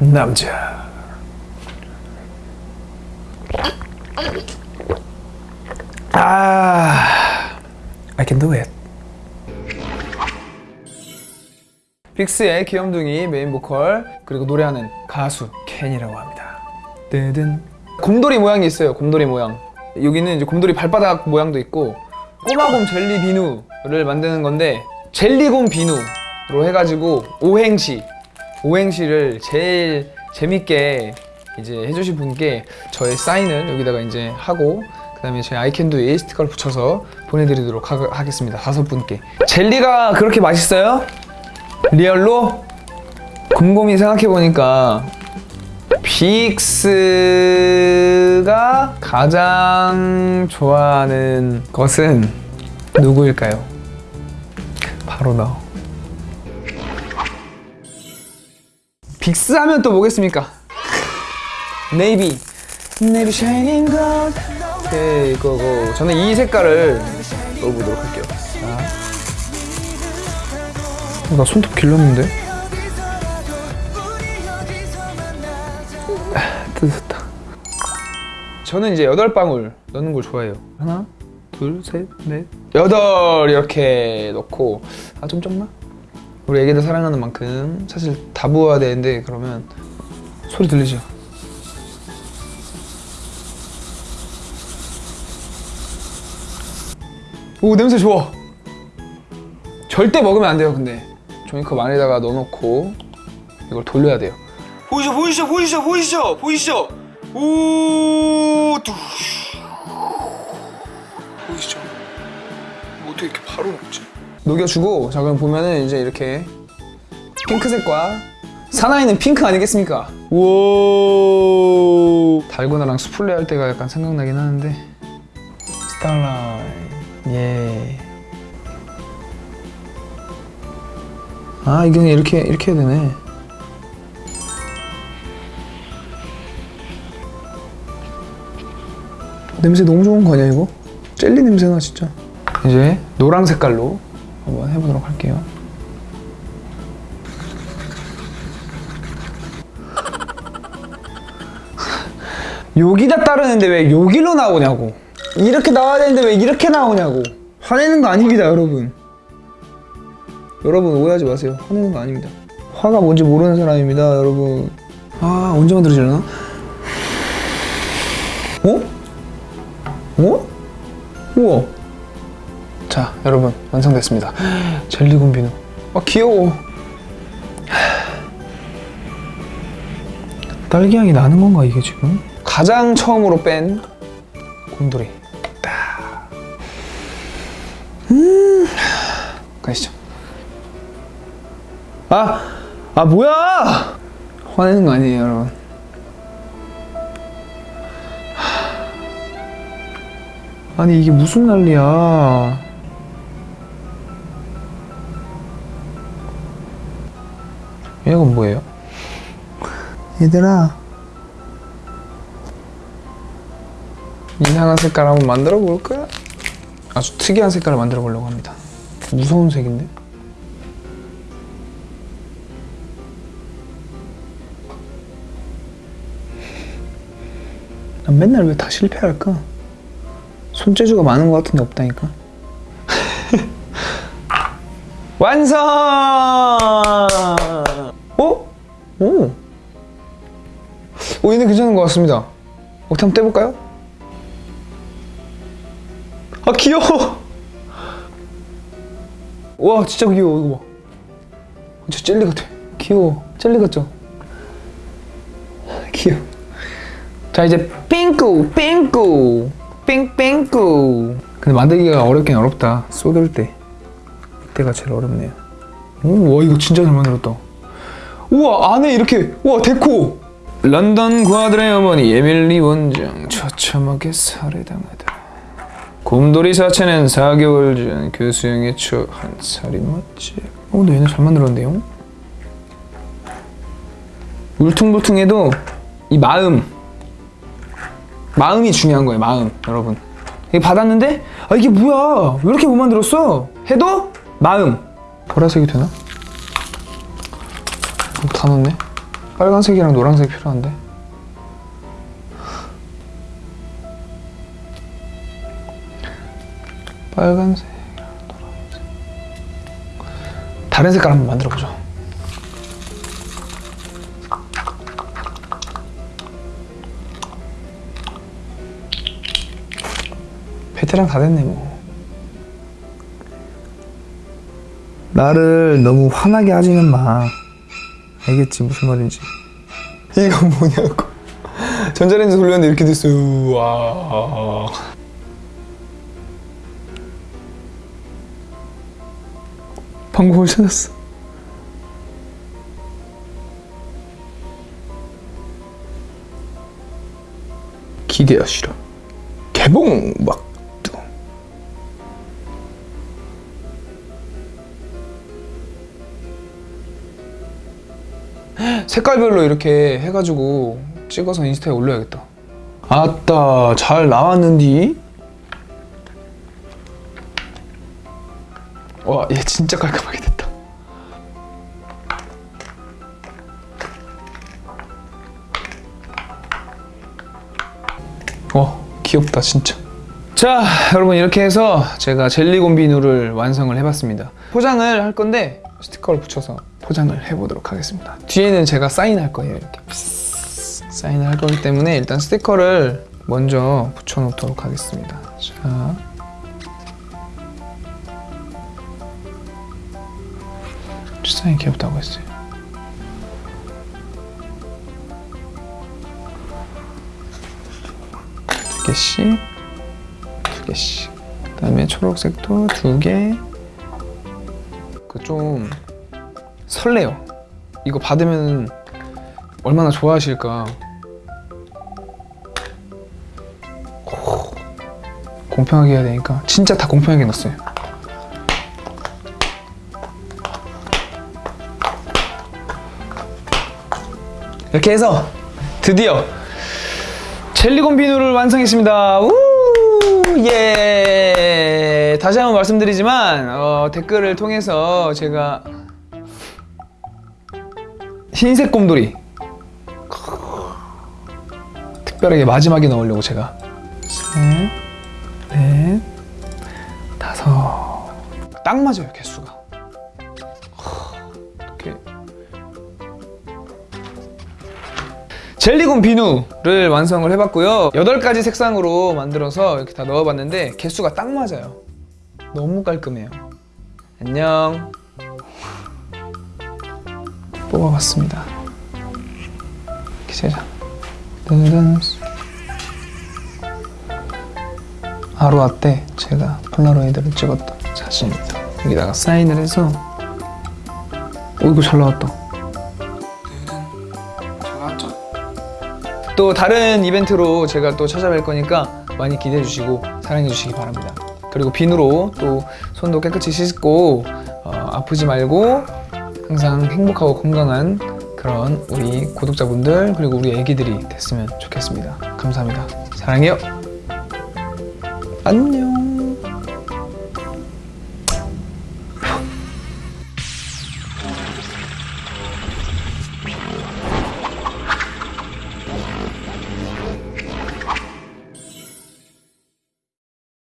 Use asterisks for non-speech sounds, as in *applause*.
남자. 아 I can do it. 빅스의 귀염둥이 메인 보컬 그리고 노래하는 가수 켄이라고 합니다. 뜨든. 곰돌이 모양이 있어요 곰돌이 모양. 여기는 이제 곰돌이 발바닥 모양도 있고 꼬마곰 젤리 비누를 만드는 건데 젤리곰 비누로 해가지고 오행시 오행시를 제일 재밌게 이제 해주신 분께 저의 사인을 여기다가 이제 하고 그 다음에 제 I can do에 스티커를 붙여서 보내드리도록 하, 겠습니다 다섯 분께 젤리가 그렇게 맛있어요? real로? 곰곰이 생각해보니까 빅스가 가장 좋아하는 것은 누구일까요? 바로 너. 빅스 하면 또 뭐겠습니까? navy. navy shining gold. 네, 이거고. 저는 이 색깔을 넣어보도록 할게요. 자. 어, 나 손톱 길렀는데? 뜯었다. 저는 이제 여덟 방울 넣는 걸 좋아해요. 하나, 둘, 셋, 넷, 여덟 이렇게 넣고 아 좀 적나? 우리 애기들 사랑하는 만큼 사실 다 부어야 되는데 그러면 소리 들리죠? 오 냄새 좋아. 절대 먹으면 안 돼요 근데 종이컵 안에다가 넣어놓고 이걸 돌려야 돼요. 보이죠 보이죠 보이죠 보이죠 보이죠 오 뚜. 보이시죠 뭐 어떻게 이렇게 바로 녹지 녹여주고 자 그럼 보면은 이제 이렇게 핑크색과 사나이는 핑크 아니겠습니까? 우 달고나랑 수플레 할 때가 약간 생각나긴 하는데. 스타라이트 예. 아 이게 그냥 이렇게 이렇게 해야 되네. 냄새 너무 좋은 거 아니야 이거? 젤리 냄새나 진짜. 이제 노랑 색깔로 한번 해보도록 할게요 *laughs* 여기다 따르는데 왜 여기로 나오냐고 이렇게 나와야 되는데 왜 이렇게 나오냐고 화내는 거 아닙니다 여러분 여러분 오해하지 마세요 화내는 거 아닙니다 화가 뭔지 모르는 사람입니다 여러분 아 언제 만들어지려나? 어? 어? 우와. 자, 여러분 완성됐습니다. 젤리곰 비누. 아 귀여워. 딸기 향이 나는 건가 이게 지금? 가장 처음으로 뺀 곰돌이. 딱. 음. 가시죠. 아, 아 뭐야? 화내는 거 아니에요, 여러분. 아니 이게 무슨 난리야 이건 뭐예요? 얘들아 이상한 색깔 한번 만들어 볼까? 아주 특이한 색깔을 만들어 보려고 합니다 무서운 색인데? 난 맨날 왜 다 실패할까? 손재주가 많은 것 같은데 없다니까 *laughs* 완성! 어? 오! 오 얘는 괜찮은 것 같습니다 어떻게 한번 떼볼까요? 아 귀여워! *laughs* 와 진짜 귀여워 이거 봐 진짜 젤리 같아 귀여워 젤리 같죠? *laughs* 귀여워 자 이제 핑크 핑크 뺑뺑꾸 근데 만들기가 어렵긴 어렵다 쏟을 때 이때가 제일 어렵네요 우와 이거 진짜 잘 만들었다 우와 안에 이렇게 우와 데코. 런던 과들의 어머니 에밀리 원장 처참하게 살해당하다. 곰돌이 사체는 4개월 전 교수형에 처한 살인 맞지? 어 근데 얘네 잘 만들었는데요. 울퉁불퉁해도 이 마음 마음이 중요한 거예요 마음 여러분. 이게 받았는데 아 이게 뭐야? 왜 이렇게 못 만들었어? 해도 마음. 보라색이 되나? 다 넣네 빨간색이랑 노란색 필요한데. 빨간색이랑 노란색. 다른 색깔 한번 만들어 보죠. 베테랑 다 됐네 뭐. 나를 너무 화나게 하지는 마. 알겠지 무슨 말인지. 이거 뭐냐고. 전자레인지 돌렸는데 이렇게 됐어요. 와. 방법을 찾았어. 기대하시라. 개봉 막 색깔별로 이렇게 해가지고 찍어서 인스타에 올려야겠다. 아따 잘 나왔는디? 와얘 진짜 깔끔하게 됐다. 어 귀엽다 진짜. 자 여러분 이렇게 해서 제가 젤리곰 비누를 완성을 해봤습니다. 포장을 할 건데 스티커를 붙여서 포장을 해보도록 하겠습니다. 뒤에는 제가 사인할 거예요 이렇게 사인을 할 거기 때문에 일단 스티커를 먼저 붙여놓도록 하겠습니다. 자. 사인 귀엽다고 했어요. 두 개씩, 두 개씩. 그 다음에 초록색도 두 개. 그좀 설레요. 이거 받으면 얼마나 좋아하실까. 오, 공평하게 해야 되니까 진짜 다 공평하게 넣었어요. 이렇게 해서 드디어 젤리곰 비누를 완성했습니다. 우! 예. 다시 한번 말씀드리지만 어, 댓글을 통해서 제가 흰색 곰돌이. 특별하게 마지막에 넣으려고 제가. 셋, 넷, 다섯. 딱 맞아요 개수가. 이렇게. 젤리곰 비누를 완성을 해봤고요. 8가지 색상으로 만들어서 이렇게 다 넣어봤는데 개수가 딱 맞아요. 너무 깔끔해요. 안녕 뽑아봤습니다 이렇게 세장 짜잔 아로아 때 제가 폴라로이드를 찍었던 사진입니다 여기다가 사인을 해서 오 이거 잘 나왔다 잘 나왔죠? 또 다른 이벤트로 제가 또 찾아뵐 거니까 많이 기대해 주시고 사랑해 주시기 바랍니다. 그리고 비누로 또 손도 깨끗이 씻고 어, 아프지 말고 항상 행복하고 건강한 그런 우리 구독자분들 그리고 우리 애기들이 됐으면 좋겠습니다. 감사합니다. 사랑해요. 안녕.